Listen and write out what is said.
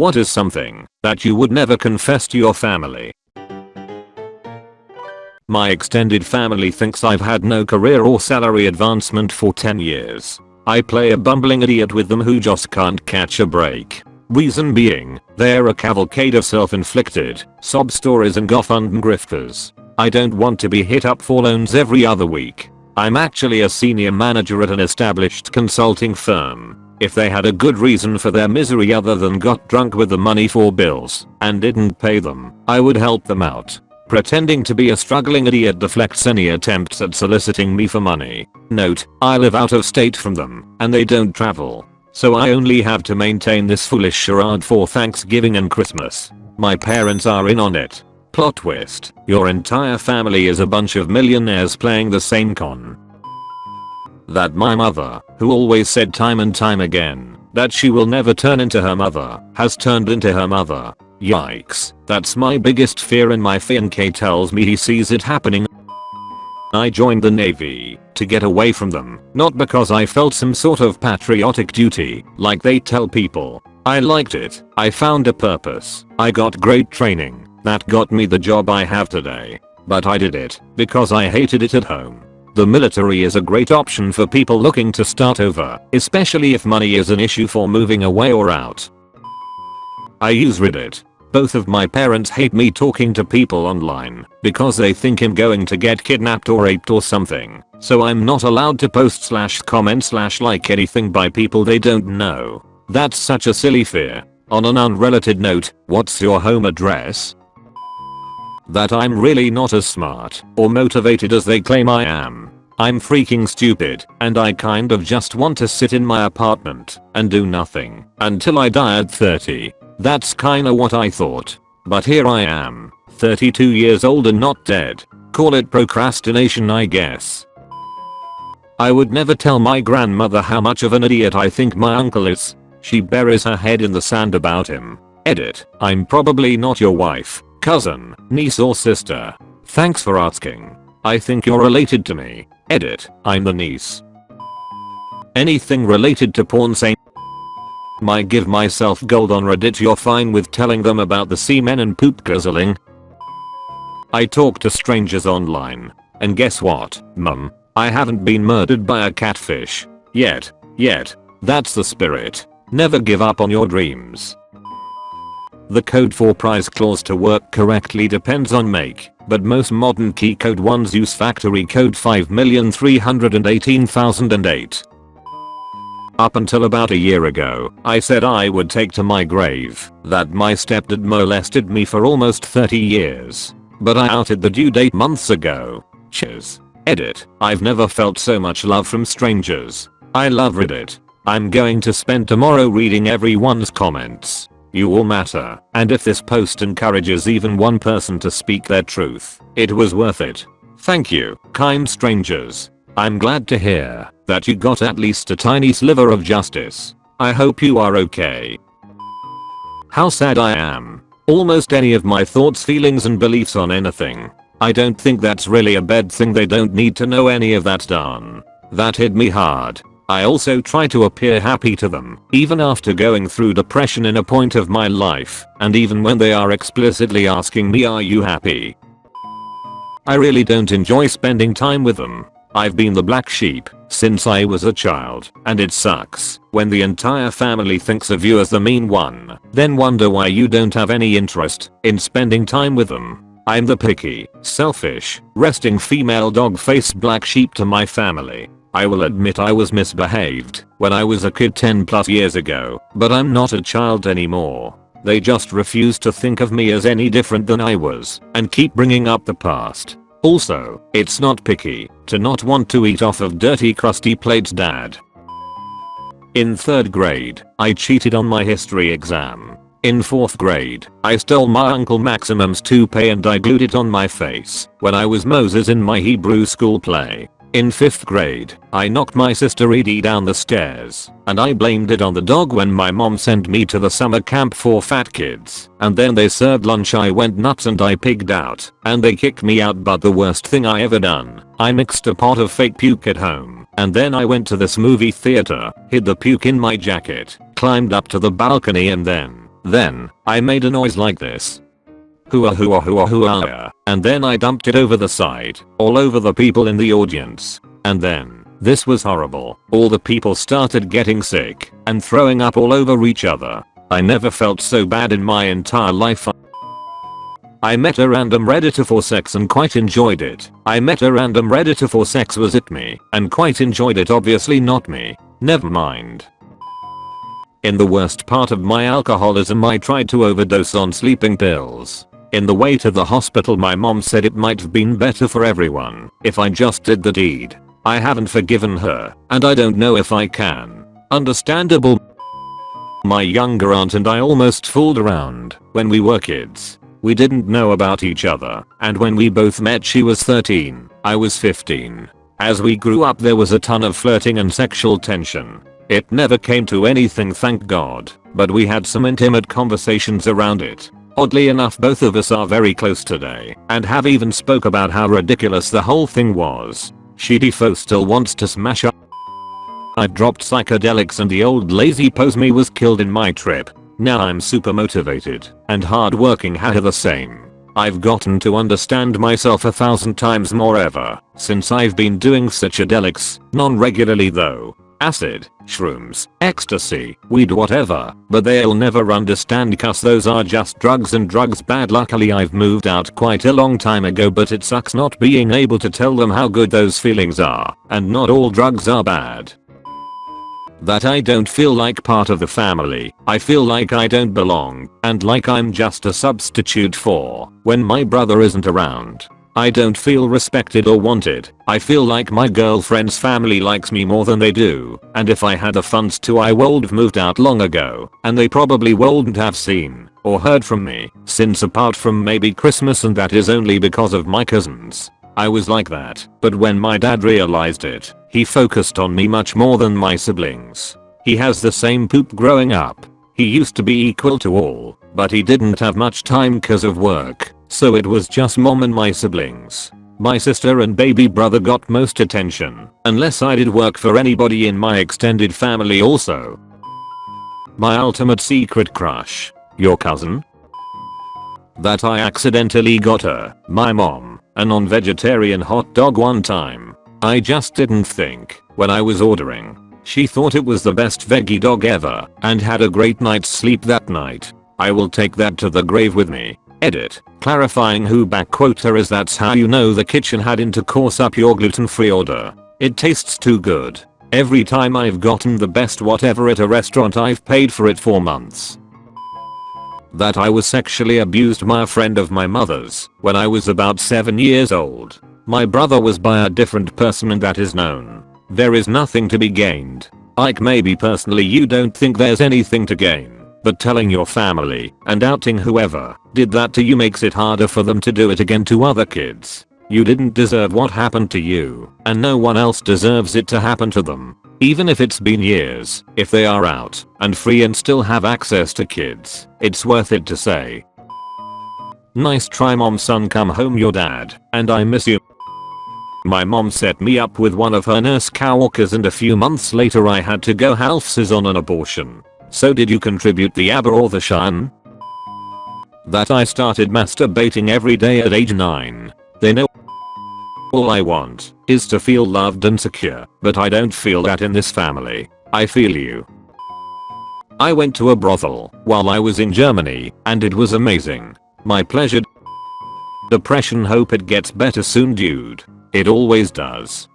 What is something that you would never confess to your family? My extended family thinks I've had no career or salary advancement for 10 years. I play a bumbling idiot with them who just can't catch a break. Reason being, they're a cavalcade of self-inflicted, sob stories and GoFundMe grifters. I don't want to be hit up for loans every other week. I'm actually a senior manager at an established consulting firm. If they had a good reason for their misery other than got drunk with the money for bills and didn't pay them, I would help them out. Pretending to be a struggling idiot deflects any attempts at soliciting me for money. Note, I live out of state from them, and they don't travel. So I only have to maintain this foolish charade for Thanksgiving and Christmas. My parents are in on it. Plot twist, your entire family is a bunch of millionaires playing the same con. That my mother, who always said time and time again that she will never turn into her mother, has turned into her mother. Yikes, that's my biggest fear and my fiancé tells me he sees it happening. I joined the navy to get away from them, not because I felt some sort of patriotic duty like they tell people. I liked it, I found a purpose, I got great training, that got me the job I have today. But I did it because I hated it at home. The military is a great option for people looking to start over, especially if money is an issue for moving away or out. I use Reddit both of my parents hate me talking to people online because they think I'm going to get kidnapped or raped or something. So I'm not allowed to post slash comment slash like anything by people they don't know. That's such a silly fear. On an unrelated note, what's your home address? That I'm really not as smart or motivated as they claim I am. I'm freaking stupid and I kind of just want to sit in my apartment and do nothing until I die at 30. That's kinda what I thought. But here I am, 32 years old and not dead. Call it procrastination I guess. I would never tell my grandmother how much of an idiot I think my uncle is. She buries her head in the sand about him. Edit. I'm probably not your wife, cousin, niece or sister. Thanks for asking. I think you're related to me. Edit. I'm the niece. Anything related to porn saying my give myself gold on reddit you're fine with telling them about the semen and poop guzzling? I talk to strangers online. And guess what, mum? I haven't been murdered by a catfish. Yet. Yet. That's the spirit. Never give up on your dreams. The code for price clause to work correctly depends on make, but most modern key code ones use factory code 5318008. Up until about a year ago, I said I would take to my grave that my stepdad molested me for almost 30 years. But I outed the due date months ago. Cheers. Edit. I've never felt so much love from strangers. I love Reddit. I'm going to spend tomorrow reading everyone's comments. You all matter, and if this post encourages even one person to speak their truth, it was worth it. Thank you, kind strangers. I'm glad to hear that you got at least a tiny sliver of justice. I hope you are okay. How sad I am. Almost any of my thoughts feelings and beliefs on anything. I don't think that's really a bad thing they don't need to know any of that darn. That hit me hard. I also try to appear happy to them, even after going through depression in a point of my life, and even when they are explicitly asking me are you happy. I really don't enjoy spending time with them. I've been the black sheep since I was a child, and it sucks when the entire family thinks of you as the mean one, then wonder why you don't have any interest in spending time with them. I'm the picky, selfish, resting female dog faced black sheep to my family. I will admit I was misbehaved when I was a kid 10 plus years ago, but I'm not a child anymore. They just refuse to think of me as any different than I was and keep bringing up the past. Also, it's not picky to not want to eat off of dirty crusty plates dad. In 3rd grade, I cheated on my history exam. In 4th grade, I stole my uncle Maximum's toupee and I glued it on my face when I was Moses in my Hebrew school play. In 5th grade, I knocked my sister Edie down the stairs, and I blamed it on the dog when my mom sent me to the summer camp for fat kids, and then they served lunch I went nuts and I pigged out, and they kicked me out but the worst thing I ever done, I mixed a pot of fake puke at home, and then I went to this movie theater, hid the puke in my jacket, climbed up to the balcony and then, Then, I made a noise like this. Hooah hooah hooah hooah and then I dumped it over the side, all over the people in the audience. And then, this was horrible, all the people started getting sick and throwing up all over each other. I never felt so bad in my entire life. I met a random redditor for sex and quite enjoyed it. I met a random redditor for sex was it me and quite enjoyed it obviously not me. Never mind. In the worst part of my alcoholism I tried to overdose on sleeping pills. In the way to the hospital my mom said it might have been better for everyone if I just did the deed. I haven't forgiven her and I don't know if I can. Understandable. My younger aunt and I almost fooled around when we were kids. We didn't know about each other, and when we both met she was 13, I was 15. As we grew up there was a ton of flirting and sexual tension. It never came to anything thank god, but we had some intimate conversations around it. Oddly enough both of us are very close today and have even spoke about how ridiculous the whole thing was. She defo still wants to smash up. I dropped psychedelics and the old lazy pose me was killed in my trip. Now I'm super motivated and hardworking haha the same. I've gotten to understand myself a thousand times more ever since I've been doing psychedelics, non-regularly though. Acid, shrooms, ecstasy, weed whatever, but they'll never understand cause those are just drugs and drugs bad. Luckily I've moved out quite a long time ago but it sucks not being able to tell them how good those feelings are, and not all drugs are bad. That I don't feel like part of the family, I feel like I don't belong, and like I'm just a substitute for when my brother isn't around. I don't feel respected or wanted, I feel like my girlfriend's family likes me more than they do, and if I had the funds to I would've moved out long ago, and they probably wouldn't have seen or heard from me, since apart from maybe Christmas and that is only because of my cousins. I was like that, but when my dad realized it, he focused on me much more than my siblings. He has the same poop growing up. He used to be equal to all, but he didn't have much time cause of work, so it was just mom and my siblings. My sister and baby brother got most attention, unless I did work for anybody in my extended family also. My ultimate secret crush. Your cousin? That I accidentally got her, my mom, a non-vegetarian hot dog one time. I just didn't think when I was ordering. She thought it was the best veggie dog ever and had a great night's sleep that night. I will take that to the grave with me. Edit. Clarifying who backquoter is that's how you know the kitchen had intercourse up your gluten-free order. It tastes too good. Every time I've gotten the best whatever at a restaurant I've paid for it for months that I was sexually abused by a friend of my mother's when I was about 7 years old. My brother was by a different person and that is known. There is nothing to be gained. Like maybe personally you don't think there's anything to gain. But telling your family and outing whoever did that to you makes it harder for them to do it again to other kids. You didn't deserve what happened to you, and no one else deserves it to happen to them. Even if it's been years, if they are out and free and still have access to kids, it's worth it to say. Nice try mom son come home your dad, and I miss you. My mom set me up with one of her nurse coworkers and a few months later I had to go half on an abortion. So did you contribute the ABBA or the Shine? That I started masturbating every day at age 9. They know all I want is to feel loved and secure, but I don't feel that in this family. I feel you. I went to a brothel while I was in Germany and it was amazing. My pleasure. Depression hope it gets better soon dude. It always does.